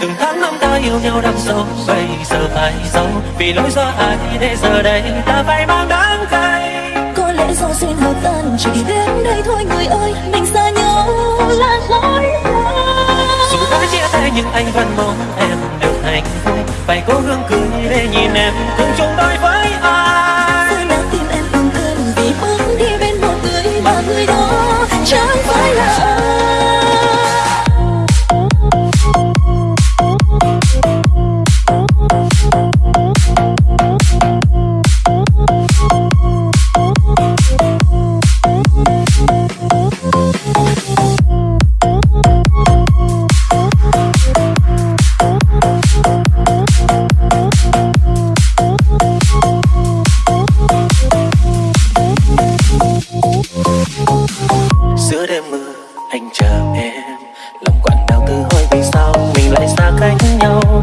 từng tháng năm ta yêu nhau đắm sâu bây giờ phải giấu. Vì lỗi do ai để giờ đây ta phải mang đắng cay. Có lẽ do duyên hợp tan chỉ đến đây thôi người ơi. Mình xa nhau là lỗi dù đã chia tay nhưng anh vẫn mong em được hạnh phúc. Phải cố gắng cười để nhìn em lòng quặn đau từ hỏi vì sao mình lại xa cách nhau?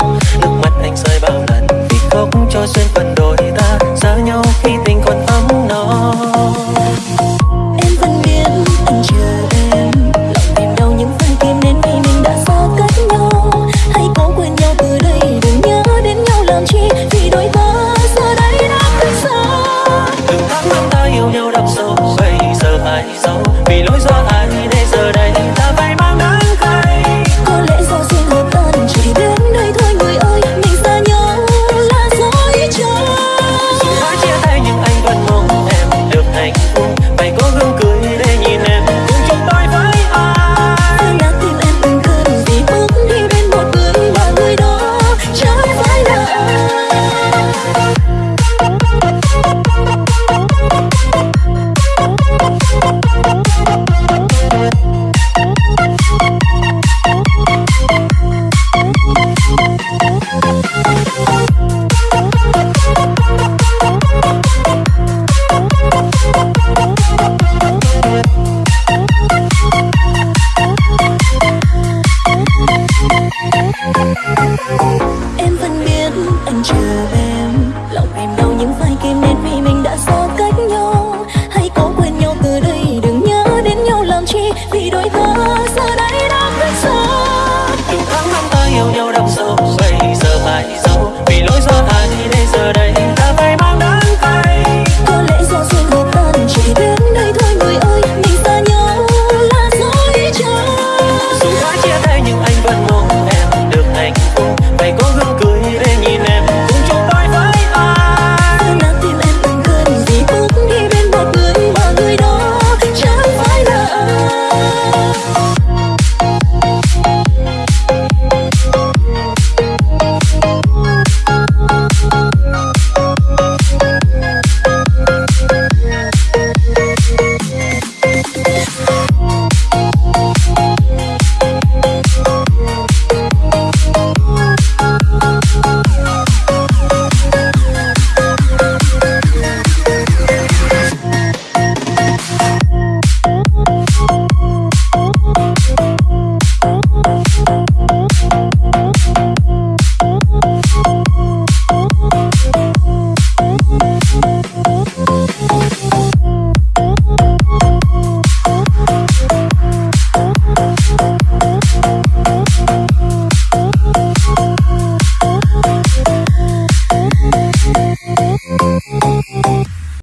chilling.